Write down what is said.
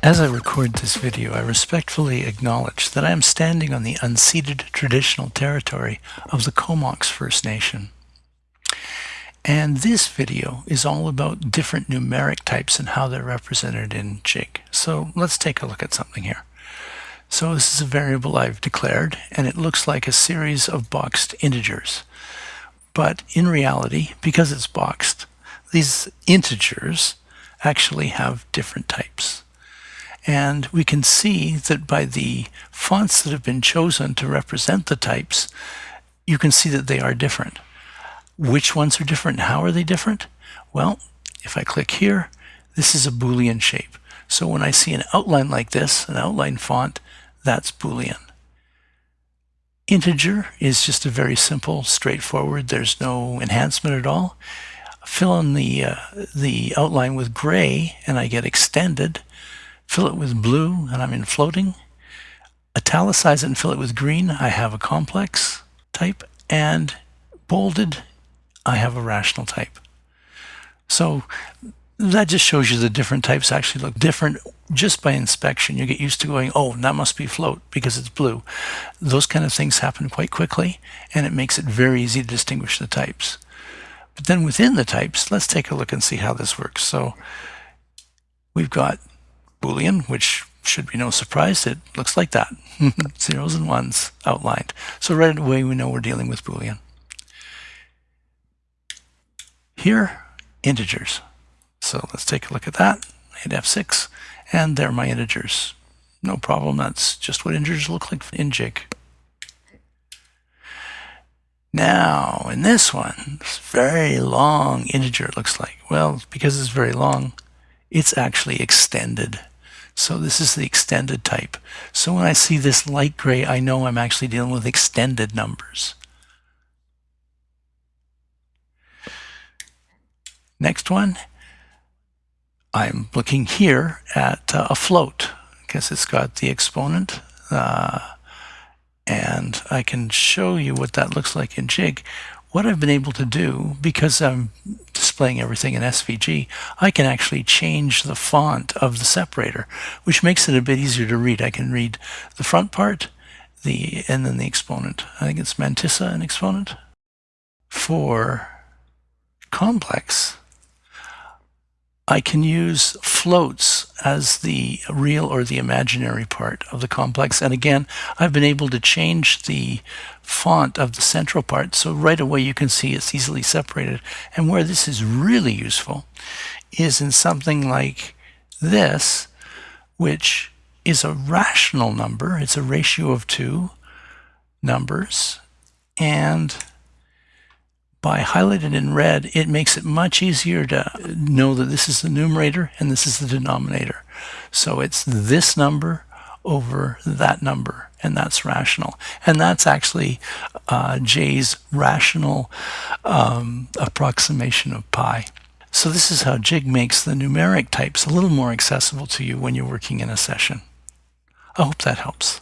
As I record this video, I respectfully acknowledge that I am standing on the unceded traditional territory of the Comox First Nation. And this video is all about different numeric types and how they're represented in Jig. So let's take a look at something here. So this is a variable I've declared, and it looks like a series of boxed integers. But in reality, because it's boxed, these integers actually have different types. And we can see that by the fonts that have been chosen to represent the types, you can see that they are different. Which ones are different? How are they different? Well, if I click here, this is a Boolean shape. So when I see an outline like this, an outline font, that's Boolean. Integer is just a very simple, straightforward, there's no enhancement at all. Fill in the, uh, the outline with gray and I get extended fill it with blue, and I'm in floating. Italicize it and fill it with green, I have a complex type, and bolded, I have a rational type. So that just shows you the different types actually look different just by inspection. You get used to going, oh, that must be float because it's blue. Those kind of things happen quite quickly, and it makes it very easy to distinguish the types. But then within the types, let's take a look and see how this works. So we've got Boolean, which should be no surprise. It looks like that. Zeros and ones outlined. So right away we know we're dealing with Boolean. Here, integers. So let's take a look at that. Hit F6, and there are my integers. No problem, that's just what integers look like in Jig. Now, in this one, this very long integer it looks like. Well, because it's very long, it's actually extended. So this is the extended type. So when I see this light gray, I know I'm actually dealing with extended numbers. Next one, I'm looking here at uh, a float because it's got the exponent uh, and I can show you what that looks like in Jig. What I've been able to do, because I'm displaying everything in SVG, I can actually change the font of the separator, which makes it a bit easier to read. I can read the front part, the and then the exponent. I think it's Mantissa and exponent. For complex, I can use floats as the real or the imaginary part of the complex. And again, I've been able to change the font of the central part. So right away you can see it's easily separated. And where this is really useful is in something like this, which is a rational number. It's a ratio of two numbers. And by highlighted in red, it makes it much easier to know that this is the numerator and this is the denominator. So it's this number over that number, and that's rational. And that's actually uh, J's rational um, approximation of pi. So this is how Jig makes the numeric types a little more accessible to you when you're working in a session. I hope that helps.